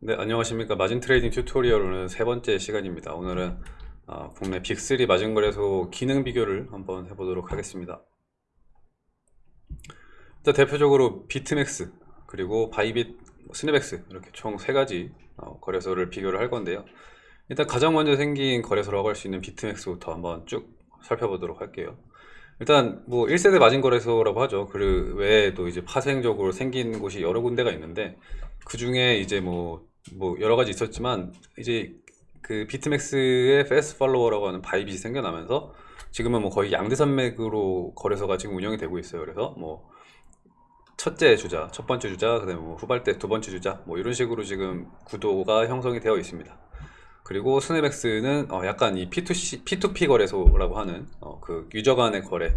네, 안녕하십니까. 마진 trading tutorial 세 번째 시간입니다. 오늘은 어, 국내 빅3 마진 거래소 기능 비교를 한번 해보도록 하겠습니다. 일단 대표적으로 비트맥스, 그리고 바이빗, 스냅엑스 이렇게 총 세 가지 어, 거래소를 비교를 할 건데요. 일단 가장 먼저 생긴 거래소라고 할 수 있는 비트맥스부터 한번 쭉 살펴보도록 할게요. 일단 뭐 1세대 마진 거래소라고 하죠. 그 외에도 이제 파생적으로 생긴 곳이 여러 군데가 있는데 그 중에 이제 뭐, 뭐 여러 가지 있었지만 이제 그 비트맥스의 fast follower라고 하는 바이빗이 생겨나면서 지금은 뭐 거의 양대 산맥으로 거래소가 지금 운영이 되고 있어요. 그래서 뭐 첫째 주자, 첫 번째 주자, 그다음에 뭐 후발대 두 번째 주자, 뭐 이런 식으로 지금 구도가 형성이 되어 있습니다. 그리고 스냅엑스는 어 약간 이 P2C, P2P 거래소라고 하는 어 그 유저 간의 거래,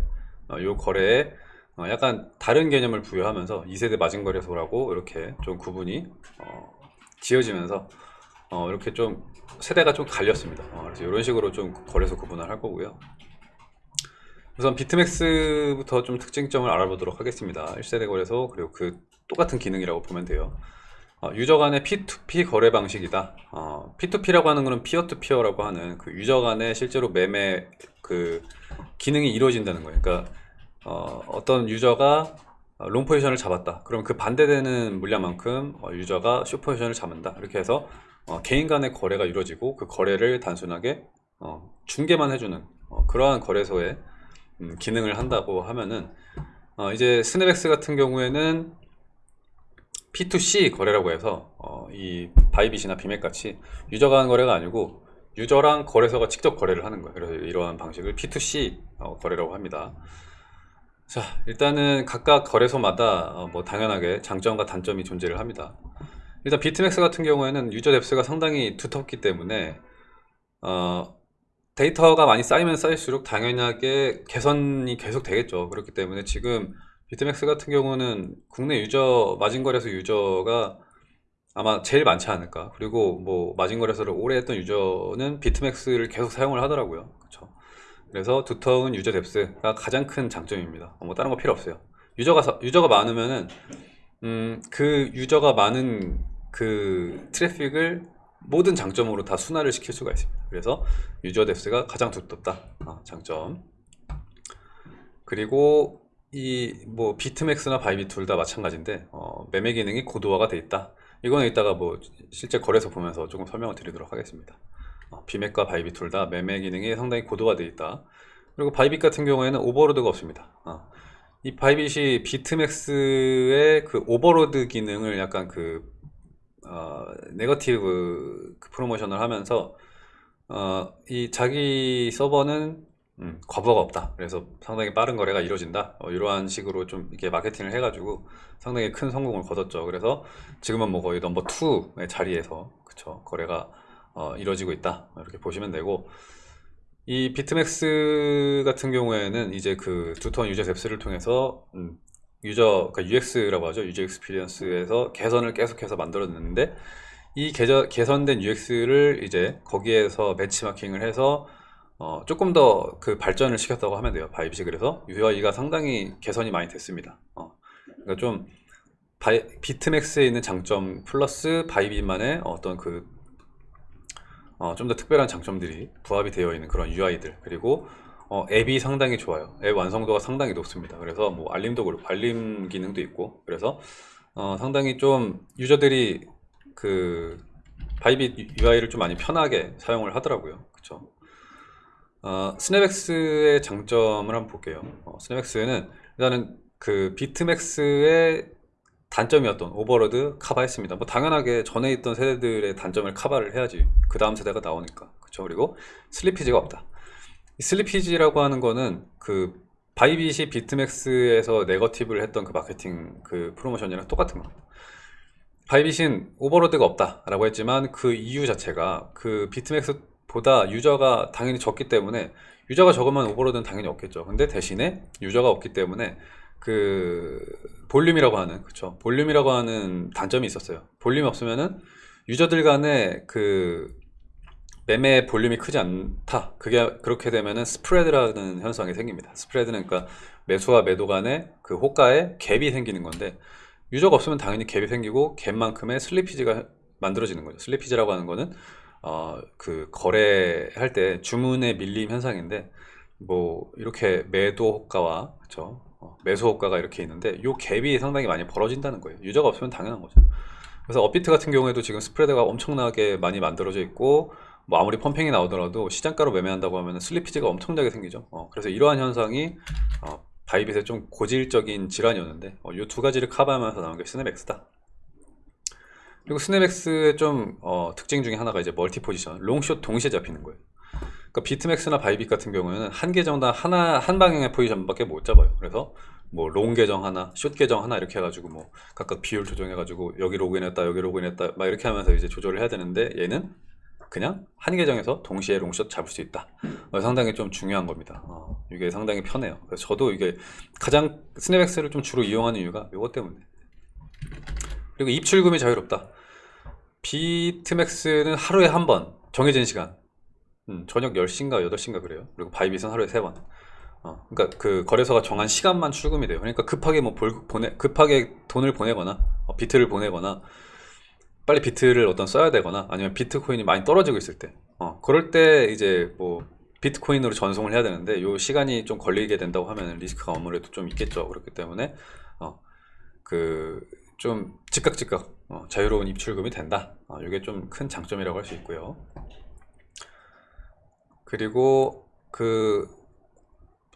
어 요 거래에 어 약간 다른 개념을 부여하면서 2세대 마진 거래소라고 이렇게 좀 구분이 어 지어지면서 어 이렇게 좀 세대가 좀 갈렸습니다. 어 그래서 이런 식으로 좀 거래소 구분을 할 거고요. 우선 비트맥스부터 좀 특징점을 알아보도록 하겠습니다. 1세대 거래소 그리고 그 똑같은 기능이라고 보면 돼요. 어, 유저 간의 P2P 거래 방식이다. 어, P2P라고 하는 것은 피어투피어라고 하는 그 유저 간의 실제로 매매 그 기능이 이루어진다는 거예요. 그러니까 어떤 유저가 long 포지션을 잡았다. 그럼 그 반대되는 물량만큼 어, 유저가 숏 포지션을 잡는다. 이렇게 해서 어, 개인 간의 거래가 이루어지고 그 거래를 단순하게 어, 중개만 해주는 어, 그러한 거래소의 음, 기능을 한다고 하면은 어, 이제 스냅엑스 같은 경우에는 P2C 거래라고 해서 어, 이 바이빗이나 비맥같이 유저가 하는 거래가 아니고 유저랑 거래소가 직접 거래를 하는 거예요. 그래서 이러한 방식을 P2C 어, 거래라고 합니다. 자, 일단은 각각 거래소마다 어, 뭐 당연하게 장점과 단점이 존재를 합니다. 일단 비트맥스 같은 경우에는 유저 depth가 상당히 두텁기 때문에 어, 데이터가 많이 쌓이면 쌓일수록 당연하게 개선이 계속 되겠죠. 그렇기 때문에 지금 비트맥스 같은 경우는 국내 유저 마진거래소 유저가 아마 제일 많지 않을까 그리고 뭐 마진거래소를 오래 했던 유저는 비트맥스를 계속 사용을 하더라고요 그쵸 그래서 두터운 유저 depth가 가장 큰 장점입니다. 뭐 다른 거 필요 없어요. 유저가 유저가 많으면은 음, 그 유저가 많은 그 트래픽을 모든 장점으로 다 승화를 시킬 수가 있습니다. 그래서 유저 depth가 가장 두텁다. 아, 장점. 그리고 이 뭐 비트맥스나 바이빗 둘다 마찬가지인데 어, 매매 기능이 고도화가 돼 있다. 이거는 이따가 뭐 실제 거래소 보면서 조금 설명을 드리도록 하겠습니다. 어, 비맥과 바이빗 둘 다 매매 기능이 상당히 고도화 돼 있다 그리고 바이빗 같은 경우에는 overload가 없습니다 어, 이 바이빗이 비트맥스의 그 overload 기능을 약간 그 어, negative 그 프로모션을 하면서 어, 이 자기 서버는 음, 과부하가 없다. 그래서 상당히 빠른 거래가 이루어진다. 어, 이러한 식으로 좀 이렇게 마케팅을 해가지고 상당히 큰 성공을 거뒀죠. 그래서 지금은 뭐 거의 number 2의 자리에서 그쵸 거래가 어, 이루어지고 있다. 이렇게 보시면 되고 이 비트맥스 같은 경우에는 이제 그 두터운 유저 depth를 통해서 음, 유저 그러니까 UX라고 하죠. user experience에서 개선을 계속해서 만들었는데 이 개저, 개선된 UX를 이제 거기에서 벤치마킹을 해서 어, 조금 더 그 발전을 시켰다고 하면 돼요. 바이빗이 그래서 UI가 상당히 개선이 많이 됐습니다. 어, 그러니까 좀 바이, 비트맥스에 있는 장점 플러스 바이빗만의 어떤 그 어, 좀 더 특별한 장점들이 부합이 되어 있는 그런 UI들 그리고 어, 앱이 상당히 좋아요. 앱 완성도가 상당히 높습니다. 그래서 뭐 알림도 그렇고 알림 기능도 있고 그래서 어, 상당히 좀 유저들이 그 바이빗 UI를 좀 많이 편하게 사용을 하더라고요. 그쵸 어, 스냅엑스의 장점을 한번 볼게요. 어, 스냅엑스는 일단은 그 비트맥스의 단점이었던 overload 카바했습니다. 뭐 당연하게 전에 있던 세대들의 단점을 카바를 해야지 그 다음 세대가 나오니까 그렇죠. 그리고 slippage가 없다. slippage라고 하는 거는 그 바이빗이 비트맥스에서 negative를 했던 그 마케팅 그 프로모션이랑 똑같은 겁니다. 바이빗은 overload가 없다 라고 했지만 그 이유 자체가 그 비트맥스 보다 유저가 당연히 적기 때문에 유저가 적으면 overload는 당연히 없겠죠 근데 대신에 유저가 없기 때문에 그 볼륨이라고 하는 그쵸? 볼륨이라고 하는 단점이 있었어요. 볼륨이 없으면은 유저들 간의 그 매매 볼륨이 크지 않다. 그게 그렇게 되면은 spread라는 현상이 생깁니다. spread는 그러니까 매수와 매도 간의 그 호가에 갭이 생기는 건데 유저가 없으면 당연히 갭이 생기고 갭만큼의 slippage가 만들어지는 거죠. slippage라고 하는 거는 어, 그 거래할 때 주문의 밀림 현상인데 뭐 이렇게 매도 호가와 그쵸 어, 매수 호가가 이렇게 있는데 이 갭이 상당히 많이 벌어진다는 거예요. 유저가 없으면 당연한 거죠. 그래서 업비트 같은 경우에도 지금 spread가 엄청나게 많이 만들어져 있고 뭐 아무리 pumping이 나오더라도 시장가로 매매한다고 하면 slippage가 엄청나게 생기죠. 어, 그래서 이러한 현상이 어, 바이빗의 좀 고질적인 질환이었는데 어, 이 두 가지를 커버하면서 나온 게 스냅엑스다. 그리고 스냅엑스의 좀 어, 특징 중에 하나가 이제 multi 포지션, long short 동시에 잡히는 거예요. 그러니까 비트맥스나 바이빗 같은 경우에는 한 계정당 하나 한 방향의 포지션밖에 못 잡아요. 그래서 뭐 long 계정 하나, 숏 계정 하나 이렇게 해가지고 뭐 각각 비율 조정해가지고 여기 로그인했다, 여기 로그인했다 막 이렇게 하면서 이제 조절을 해야 되는데 얘는 그냥 한 계정에서 동시에 long short 잡을 수 있다. 어, 상당히 좀 중요한 겁니다. 어, 이게 상당히 편해요. 그래서 저도 이게 가장 스냅엑스를 좀 주로 이용하는 이유가 이것 때문에. 그리고 입출금이 자유롭다. 비트맥스는 하루에 한 번 정해진 시간 음, 저녁 10시인가 8시인가 그래요. 그리고 바이빗은 하루에 3번. 어, 그러니까 그 거래소가 정한 시간만 출금이 돼요. 그러니까 급하게 뭐 볼, 보내, 급하게 돈을 보내거나 어, 비트를 보내거나 빨리 비트를 어떤 써야 되거나 아니면 비트코인이 많이 떨어지고 있을 때. 어, 그럴 때 이제 뭐 비트코인으로 전송을 해야 되는데 요 시간이 좀 걸리게 된다고 하면 리스크가 아무래도 좀 있겠죠. 그렇기 때문에 어, 그 좀 즉각 즉각 어, 자유로운 입출금이 된다. 어, 이게 좀 큰 장점이라고 할 수 있고요 그리고 그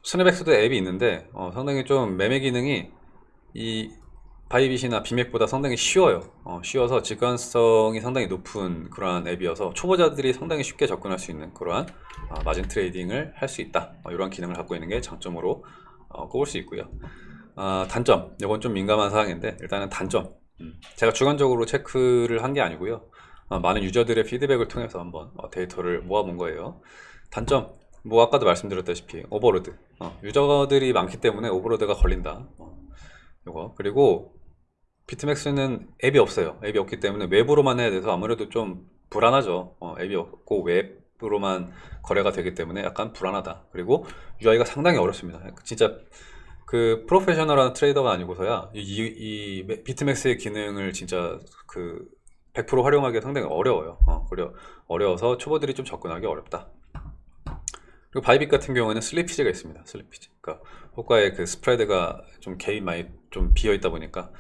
스냅엑스도 앱이 있는데 어, 상당히 좀 매매 기능이 이 바이빗이나 비맥보다 상당히 쉬워요. 어, 쉬워서 직관성이 상당히 높은 그러한 앱이어서 초보자들이 상당히 쉽게 접근할 수 있는 그러한 어, 마진 trading을 할 수 있다. 어, 이런 기능을 갖고 있는 게 장점으로 어, 꼽을 수 있고요. 어, 단점. 이건 좀 민감한 사항인데 일단은 단점. 음, 제가 주관적으로 체크를 한 게 아니고요. 어, 많은 유저들의 피드백을 통해서 한번 어, 데이터를 모아본 거예요 단점 뭐 아까도 말씀드렸다시피 overload. 어, 유저들이 많기 때문에 overload가 걸린다. 어, 요거. 그리고 비트맥스는 앱이 없어요. 앱이 없기 때문에 웹으로만 해야 돼서 아무래도 좀 불안하죠. 어, 앱이 없고 웹으로만 거래가 되기 때문에 약간 불안하다. 그리고 UI가 상당히 어렵습니다. 진짜 그 프로페셔널한 트레이더가 아니고서야 이, 이, 이 비트맥스의 기능을 진짜 그 100% 활용하기 상당히 어려워요. 어, 그래 어려워서 초보들이 좀 접근하기 어렵다 그리고 바이빗 같은 경우에는 slippage가 있습니다. slippage. 그러니까 호가의 그 스프레드가 좀 갭이 많이 좀 비어 있다 보니까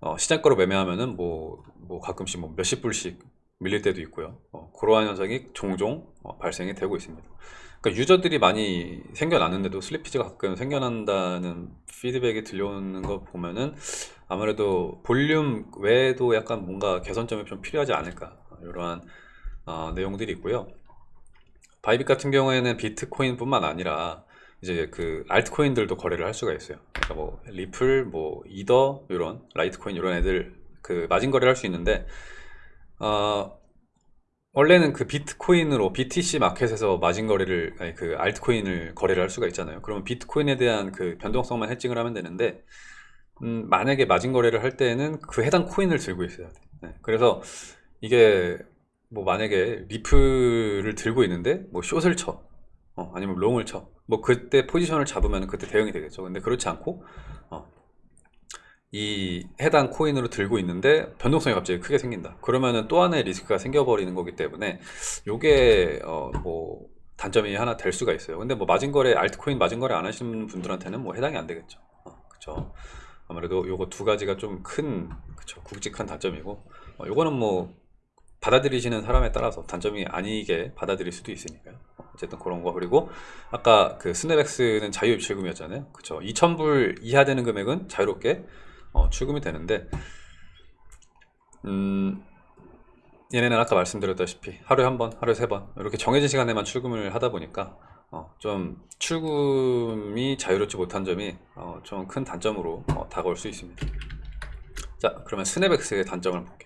어, 시장가로 매매하면은 뭐, 뭐 가끔씩 뭐 몇십 불씩 밀릴 때도 있고요. 어, 그러한 현상이 종종 어, 발생이 되고 있습니다. 그러니까 유저들이 많이 생겨났는데도 slippage가 가끔 생겨난다는 피드백이 들려오는 거 보면은 아무래도 볼륨 외에도 약간 뭔가 개선점이 좀 필요하지 않을까 이러한 어, 내용들이 있고요. 바이빗 같은 경우에는 비트코인 뿐만 아니라 이제 그 알트코인들도 거래를 할 수가 있어요. 그러니까 뭐 리플, 뭐 이더 이런 라이트코인 이런 애들 그 마진 거래를 할 수 있는데 어 원래는 그 비트코인으로 BTC 마켓에서 마진 거래를 아니 그 알트코인을 거래를 할 수가 있잖아요. 그러면 비트코인에 대한 그 변동성만 해칭을 하면 되는데 음, 만약에 마진 거래를 할 때는 그 해당 코인을 들고 있어야 돼. 네. 그래서 이게 뭐 만약에 리플을 들고 있는데 뭐 숏을 쳐. 어, 아니면 롱을 쳐. 뭐 그때 포지션을 잡으면 그때 대응이 되겠죠. 근데 그렇지 않고 어, 이 해당 코인으로 들고 있는데 변동성이 갑자기 크게 생긴다. 그러면은 또 하나의 리스크가 생겨버리는 거기 때문에 요게 어, 뭐 단점이 하나 될 수가 있어요. 근데 뭐 마진거래 알트코인 마진거래 안 하시는 분들한테는 뭐 해당이 안 되겠죠. 어, 그쵸? 아무래도 요거 두 가지가 좀 큰 그쵸? 굵직한 단점이고 어, 요거는 뭐 받아들이시는 사람에 따라서 단점이 아니게 받아들일 수도 있으니까요. 어쨌든 그런 거. 그리고 아까 그 스냅엑스는 자유 입출금이었잖아요. 그쵸? 2,000불 이하 되는 금액은 자유롭게 어, 출금이 되는데 음 얘네는 아까 말씀드렸다시피 하루에 한 번, 하루에 세 번 이렇게 정해진 시간에만 출금을 하다 보니까 어, 좀 출금이 자유롭지 못한 점이 어, 좀 큰 단점으로 어, 다가올 수 있습니다. 자 그러면 스냅엑스의 단점을 볼게요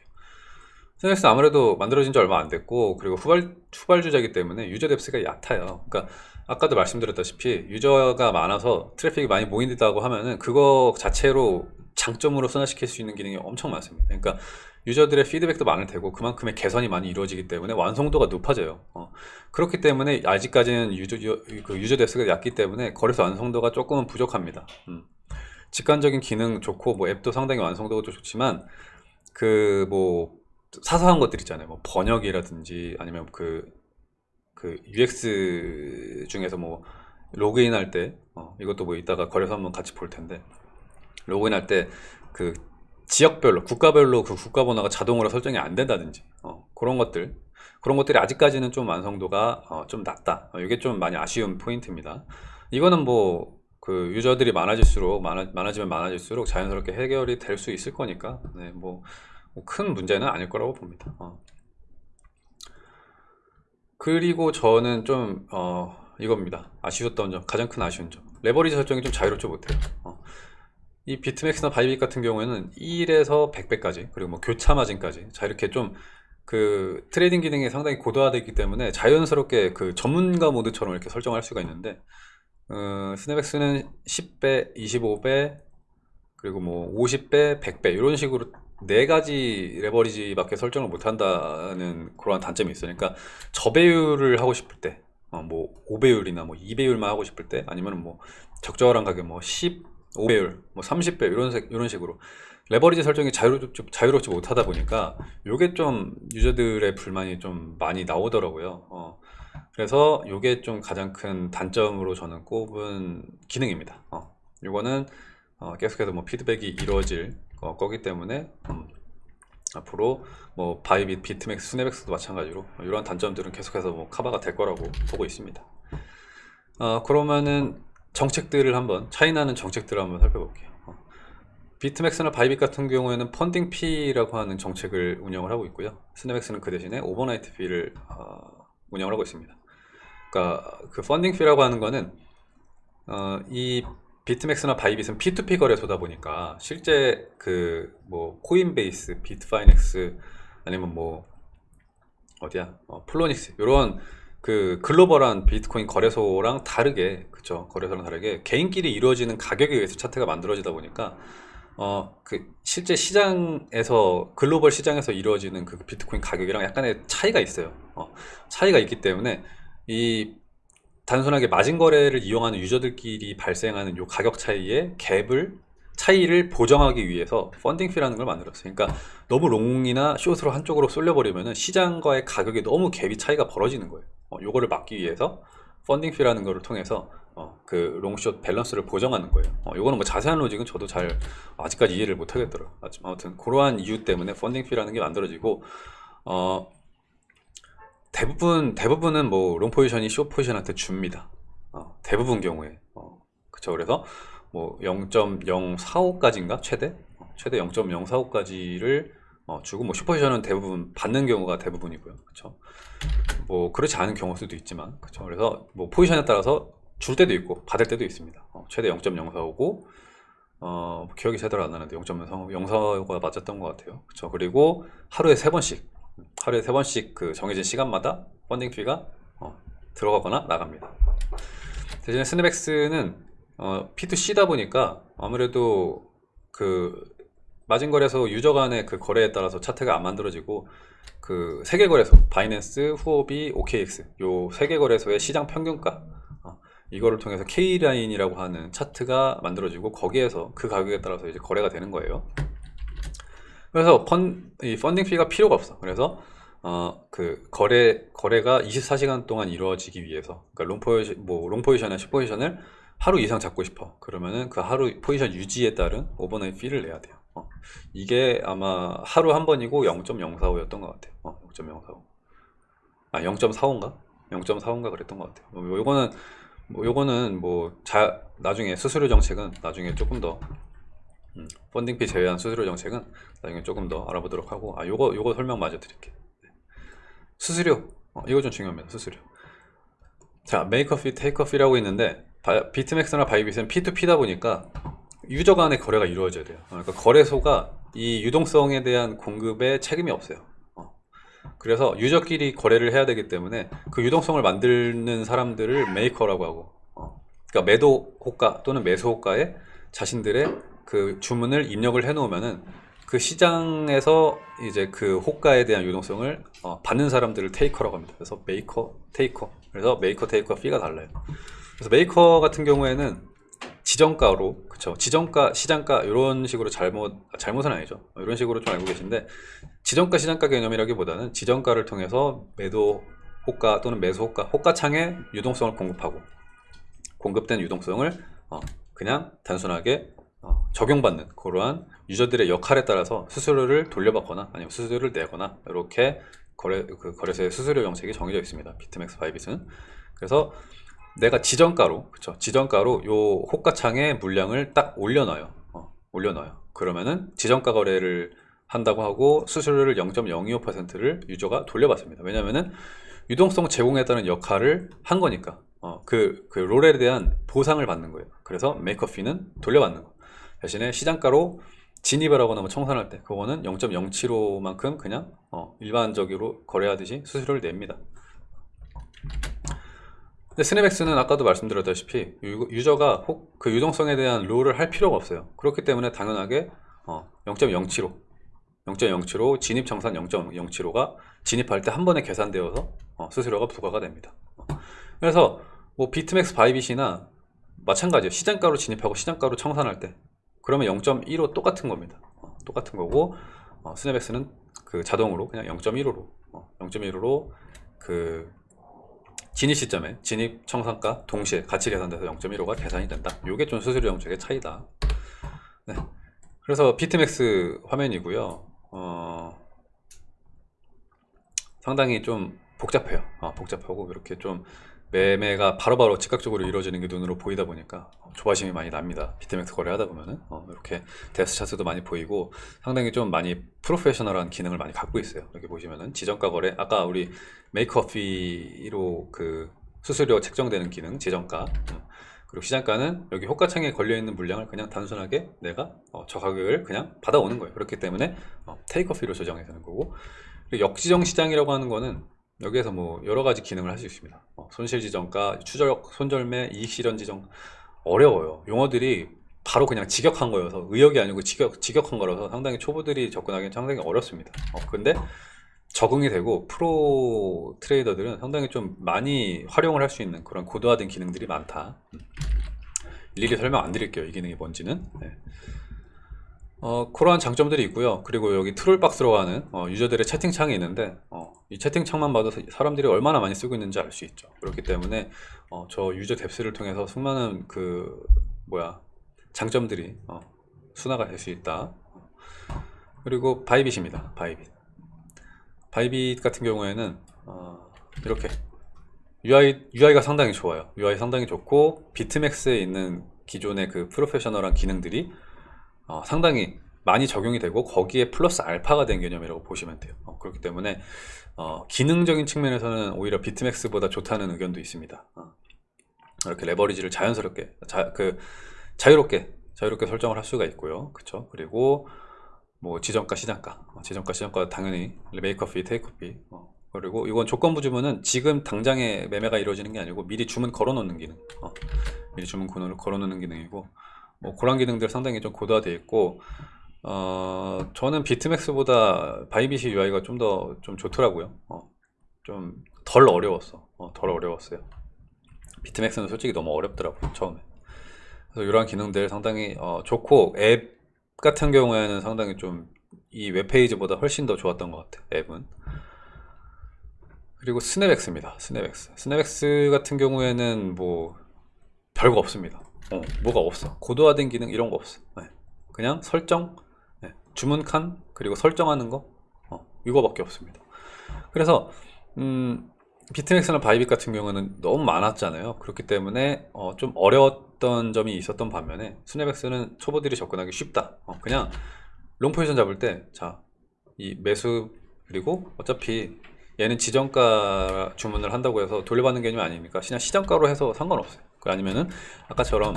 스냅엑스 아무래도 만들어진 지 얼마 안 됐고 그리고 후발, 후발주자이기 때문에 유저 depth가 얕아요 그러니까 아까도 말씀드렸다시피 유저가 많아서 트래픽이 많이 모인다고 하면은 그거 자체로 장점으로 승화시킬 수 있는 기능이 엄청 많습니다 그러니까 유저들의 피드백도 많을 테고 그만큼의 개선이 많이 이루어지기 때문에 완성도가 높아져요 어. 그렇기 때문에 아직까지는 유저, 유, 그 유저 depth가 얕기 때문에 거래소 완성도가 조금은 부족합니다 음. 직관적인 기능 좋고 뭐 앱도 상당히 완성도가 좋지만 그뭐 사소한 것들 있잖아요. 뭐 번역이라든지 아니면 그, 그 UX 중에서 뭐 로그인 할 때, 어, 이것도 뭐 이따가 거래소 한번 같이 볼 텐데, 로그인 할 때 그 지역별로, 국가별로 그 국가 번호가 자동으로 설정이 안 된다든지, 어, 그런 것들, 그런 것들이 아직까지는 좀 완성도가 어, 좀 낮다. 어, 이게 좀 많이 아쉬운 포인트입니다. 이거는 뭐그 유저들이 많아질수록 많아, 많아지면 많아질수록 자연스럽게 해결이 될 수 있을 거니까 네, 뭐 큰 문제는 아닐 거라고 봅니다. 어. 그리고 저는 좀 어, 이겁니다. 아쉬웠던 점, 가장 큰 아쉬운 점. 레버리지 설정이 좀 자유롭지 못해요. 어. 이 비트맥스나 바이빗 같은 경우에는 1에서 100배까지 그리고 뭐 교차 마진까지 자 이렇게 좀 그 트레이딩 기능이 상당히 고도화되어 있기 때문에 자연스럽게 그 전문가 모드처럼 이렇게 설정할 수가 있는데 어, 스냅엑스는 10배, 25배, 그리고 뭐 50배, 100배 이런 식으로 네 가지 레버리지밖에 설정을 못 한다는 그런 단점이 있어요. 그러니까 저배율을 하고 싶을 때, 어, 뭐 5배율이나 뭐 2배율만 하고 싶을 때, 아니면 뭐 적절한 가격 뭐 15배율, 뭐 30배 이런 색- 이런 식으로 레버리지 설정이 자유롭지, 자유롭지 못하다 보니까 요게 좀 유저들의 불만이 좀 많이 나오더라고요. 어, 그래서 요게 좀 가장 큰 단점으로 저는 꼽은 기능입니다. 어, 요거는 어, 계속해서 뭐 피드백이 이루어질 거, 거기 때문에 음, 앞으로 뭐 바이빗, 비트맥스, 스냅엑스도 마찬가지로 이런 단점들은 계속해서 뭐 커버가 될 거라고 보고 있습니다. 어, 그러면은 정책들을 한번 차이나는 정책들을 한번 살펴볼게요. 어, 비트맥스나 바이빗 같은 경우에는 funding fee라고 하는 정책을 운영을 하고 있고요. 스냅엑스는 그 대신에 overnight fee를 어, 운영을 하고 있습니다. 그러니까 그 funding fee라고 하는 거는 어, 이 비트맥스나 바이빗은 P2P 거래소다 보니까 실제 그 뭐 코인베이스, 비트파이넥스 아니면 뭐 어디야 어, 폴로닉스 이런 그 글로벌한 비트코인 거래소랑 다르게 그쵸 거래소랑 다르게 개인끼리 이루어지는 가격에 의해서 차트가 만들어지다 보니까 어 그 실제 시장에서 글로벌 시장에서 이루어지는 그 비트코인 가격이랑 약간의 차이가 있어요. 어, 차이가 있기 때문에 이 단순하게 마진 거래를 이용하는 유저들끼리 발생하는 요 가격 차이의 갭을 차이를 보정하기 위해서 funding fee라는 걸 만들었어요. 그러니까 너무 long이나 short으로 한쪽으로 쏠려버리면 시장과의 가격이 너무 갭이 차이가 벌어지는 거예요. 어, 요거를 막기 위해서 funding fee라는 거를 통해서 어, 그 long short 밸런스를 보정하는 거예요. 어, 요거는 뭐 자세한 로직은 저도 잘 아직까지 이해를 못 하겠더라고요. 아무튼 그러한 이유 때문에 funding fee라는 게 만들어지고 어, 대부분 대부분은 뭐 롱 포지션이 숏 포지션한테 줍니다. 어, 대부분 경우에 어, 그쵸 그래서 뭐 0.045까지인가 최대 어, 최대 0.045까지를 어, 주고 뭐 슈퍼지션은 대부분 받는 경우가 대부분이고요. 그쵸 뭐 그렇지 않은 경우일 수도 있지만 그쵸 그래서 뭐 포지션에 따라서 줄 때도 있고 받을 때도 있습니다. 어, 최대 0.045고 어, 기억이 제대로 안 나는데 0.045가 맞았던 것 같아요. 그쵸 그리고 하루에 세 번씩 하루에 세 번씩 그 정해진 시간마다 funding fee가 어, 들어가거나 나갑니다. 대신에 스냅엑스는 어, P2C다 보니까 아무래도 그 마진 거래소 유저 간의 그 거래에 따라서 차트가 안 만들어지고 그 세계 거래소 바이낸스, 후오비, OKX 요 세계 거래소의 시장 평균가 어, 이거를 통해서 K line이라고 하는 차트가 만들어지고 거기에서 그 가격에 따라서 이제 거래가 되는 거예요. 그래서 펀, 이 funding fee가 필요가 없어. 그래서 어, 그 거래 거래가 24시간 동안 이루어지기 위해서 그러니까 long 포지션 뭐 long 포지션이나 short 포지션을 하루 이상 잡고 싶어. 그러면은 그 하루 포지션 유지에 따른 overnight fee를 내야 돼요. 어, 이게 아마 하루 한 번이고 0.045였던 것 같아요. 어, 0.045. 아, 0.45인가? 0.45인가 그랬던 것 같아요. 뭐 요거는 뭐 요거는 뭐 자, 나중에 수수료 정책은 나중에 조금 더 음, funding fee 제외한 수수료 정책은 나중에 조금 더 알아보도록 하고 아 요거 요거 설명 마저 드릴게요 네. 수수료 어, 이거 좀 중요합니다 수수료 자 maker fee taker fee라고 있는데 바, 비트맥스나 바이빗은 P2P다 보니까 유저 간의 거래가 이루어져야 돼요 어, 그러니까 거래소가 이 유동성에 대한 공급에 책임이 없어요 어. 그래서 유저끼리 거래를 해야 되기 때문에 그 유동성을 만드는 사람들을 maker라고 하고 어. 그러니까 매도 호가 또는 매수 호가에 자신들의 그 주문을 입력을 해 놓으면은 그 시장에서 이제 그 호가에 대한 유동성을 어, 받는 사람들을 taker라고 합니다. 그래서 maker, taker. 그래서 maker, taker fee가 달라요. 그래서 메이커 같은 경우에는 지정가로 그쵸 지정가 시장가 이런 식으로 잘못 잘못은 아니죠 이런 식으로 좀 알고 계신데 지정가 시장가 개념이라기보다는 지정가를 통해서 매도 호가 또는 매수 호가 호가창에 유동성을 공급하고 공급된 유동성을 어, 그냥 단순하게 어, 적용받는 그러한 유저들의 역할에 따라서 수수료를 돌려받거나 아니면 수수료를 내거나 이렇게 거래 그 거래소의 수수료 정책이 정해져 있습니다. 비트맥스 바이빗은 그래서 내가 지정가로 그쵸 지정가로 요 호가창에 물량을 딱 올려놔요. 어, 올려놔요. 그러면은 지정가 거래를 한다고 하고 수수료를 0.025%를 유저가 돌려받습니다. 왜냐면은 유동성 제공했다는 역할을 한 거니까 어, 그, 그 롤에 대한 보상을 받는 거예요. 그래서 메이커피는 돌려받는 거. 대신에 시장가로 진입을 하거나 뭐 청산할 때 그거는 0.075만큼 그냥 어, 일반적으로 거래하듯이 수수료를 냅니다. 근데 스냅엑스는 아까도 말씀드렸다시피 유, 저가 혹 그 유동성에 대한 롤을 할 필요가 없어요. 그렇기 때문에 당연하게 어, 0.075 0.075 진입 청산 0.075가 진입할 때 한 번에 계산되어서 어, 수수료가 부과가 됩니다. 어. 그래서 뭐 비트맥스 바이빗이나 마찬가지예요. 시장가로 진입하고 시장가로 청산할 때 그러면 0.15 똑같은 겁니다. 어, 똑같은 거고 어, 스냅엑스는 그 자동으로 그냥 0.15로 어, 0.15로 그 진입 시점에 진입 청산가 동시에 같이 계산돼서 0.15가 계산이 된다. 이게 좀 수수료 정책의 차이다. 네. 그래서 비트맥스 화면이고요. 어, 상당히 좀 복잡해요. 어, 복잡하고 이렇게 좀 매매가 바로 바로 즉각적으로 이루어지는 게 눈으로 보이다 보니까 조바심이 많이 납니다. 비트맥스 거래하다 보면은 어, 이렇게 데스 차트도 많이 보이고 상당히 좀 많이 프로페셔널한 기능을 많이 갖고 있어요. 이렇게 보시면은 지정가 거래 아까 우리 maker fee로 그 수수료 책정되는 기능 지정가 음, 그리고 시장가는 여기 호가창에 걸려있는 물량을 그냥 단순하게 내가 어, 저 가격을 그냥 받아오는 거예요. 그렇기 때문에 어, 테이크어피로 조정이 되는 거고 역지정 시장이라고 하는 거는 여기에서 뭐 여러 가지 기능을 할 수 있습니다. 어, 손실 지정가, 추적, 손절매, 이익 실현 지정 어려워요. 용어들이 바로 그냥 직역한 거여서 의역이 아니고 직역, 직역한 거라서 상당히 초보들이 접근하기는 상당히 어렵습니다. 어, 근데 적응이 되고 프로 트레이더들은 상당히 좀 많이 활용을 할 수 있는 그런 고도화된 기능들이 많다. 음. 일일이 설명 안 드릴게요. 이 기능이 뭔지는. 네. 어, 그러한 장점들이 있고요. 그리고 여기 trollbox라고 하는 어, 유저들의 채팅창이 있는데 어, 이 채팅창만 봐도 사람들이 얼마나 많이 쓰고 있는지 알 수 있죠. 그렇기 때문에 어, 저 유저 depth를 통해서 수많은 그 뭐야 장점들이 어, 순화가 될 수 있다. 그리고 바이빗입니다. 바이빗. 바이빗 같은 경우에는 어, 이렇게 UI, UI가 상당히 좋아요. UI 상당히 좋고 비트맥스에 있는 기존의 그 프로페셔널한 기능들이 어, 상당히 많이 적용이 되고 거기에 플러스 알파가 된 개념이라고 보시면 돼요 어, 그렇기 때문에 어, 기능적인 측면에서는 오히려 비트맥스보다 좋다는 의견도 있습니다. 어, 이렇게 레버리지를 자연스럽게 자, 그 자유롭게 자유롭게 설정을 할 수가 있고요. 그쵸? 그리고 뭐 지정가 시장가. 어, 지정가 시장가 당연히 메이커피 테이크피. 어, 그리고 이건 조건부 주문은 지금 당장에 매매가 이루어지는 게 아니고 미리 주문 걸어 놓는 기능. 어, 미리 주문 걸어 놓는 기능이고 뭐 그런 기능들 상당히 좀 고도화되어 있고 어, 저는 비트맥스보다 바이빗이 UI가 좀더좀 좋더라고요. 어, 좀 덜 어려웠어. 어, 덜 어려웠어요. 비트맥스는 솔직히 너무 어렵더라고요 처음에. 그래서 이러한 기능들 상당히 어, 좋고 앱 같은 경우에는 상당히 좀 이 웹페이지보다 훨씬 더 좋았던 것 같아요 앱은. 그리고 스냅엑스입니다 스냅엑스. 스냅엑스 같은 경우에는 뭐 별거 없습니다. 어, 뭐가 없어. 고도화된 기능 이런 거 없어. 네. 그냥 설정? 네. 주문 칸 그리고 설정하는 거? 어, 이거밖에 없습니다. 그래서 음, 비트맥스나 바이빗 같은 경우는 너무 많았잖아요. 그렇기 때문에 어, 좀 어려웠던 점이 있었던 반면에 스냅엑스는 초보들이 접근하기 쉽다. 어, 그냥 long 포지션 잡을 때 자 이 매수 그리고 어차피 얘는 지정가 주문을 한다고 해서 돌려받는 개념이 아니니까? 그냥 시장가로 해서 상관없어요. 그 아니면은 아까처럼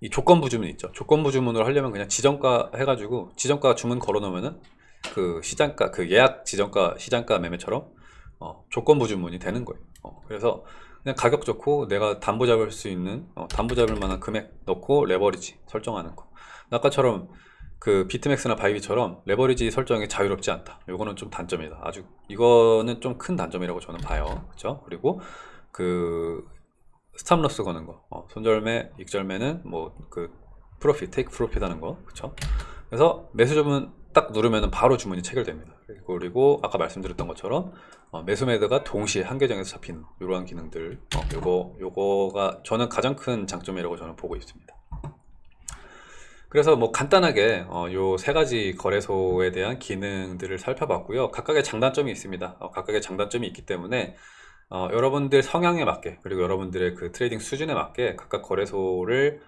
이 조건부 주문 있죠. 조건부 주문을 하려면 그냥 지정가 해가지고 지정가 주문 걸어 놓으면은 그 시장가 그 예약 지정가 시장가 매매처럼 어, 조건부 주문이 되는 거예요. 어, 그래서 그냥 가격 좋고 내가 담보 잡을 수 있는 어, 담보 잡을 만한 금액 넣고 레버리지 설정하는 거. 아까처럼 그 비트맥스나 바이빗처럼 레버리지 설정이 자유롭지 않다. 이거는 좀 단점이다. 아주 이거는 좀 큰 단점이라고 저는 봐요. 그렇죠 그리고 그 stop loss 거는 거, 어, 손절매, 익절매는 뭐 그 profit, take profit 하는 거, 그쵸? 그래서 매수 주문 딱 누르면 바로 주문이 체결됩니다. 그리고, 아까 말씀드렸던 것처럼 어, 매수 매도가 동시에 한 계정에서 잡히는 이러한 기능들, 어, 요거 요거가 저는 가장 큰 장점이라고 저는 보고 있습니다. 그래서 뭐 간단하게 어, 요 세 가지 거래소에 대한 기능들을 살펴봤고요. 각각의 장단점이 있습니다. 어, 각각의 장단점이 있기 때문에 어, 여러분들 성향에 맞게 그리고 여러분들의 그 트레이딩 수준에 맞게 각각 거래소를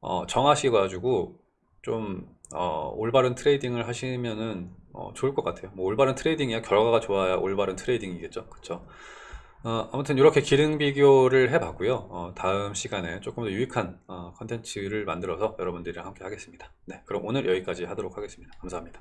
어, 정하셔 가지고 좀 어, 올바른 트레이딩을 하시면은 어, 좋을 것 같아요. 뭐 올바른 트레이딩이야 결과가 좋아야 올바른 트레이딩이겠죠. 그쵸? 어, 아무튼 이렇게 기능 비교를 해 봤고요. 어, 다음 시간에 조금 더 유익한 어, 컨텐츠를 만들어서 여러분들이랑 함께 하겠습니다. 네, 그럼 오늘 여기까지 하도록 하겠습니다. 감사합니다.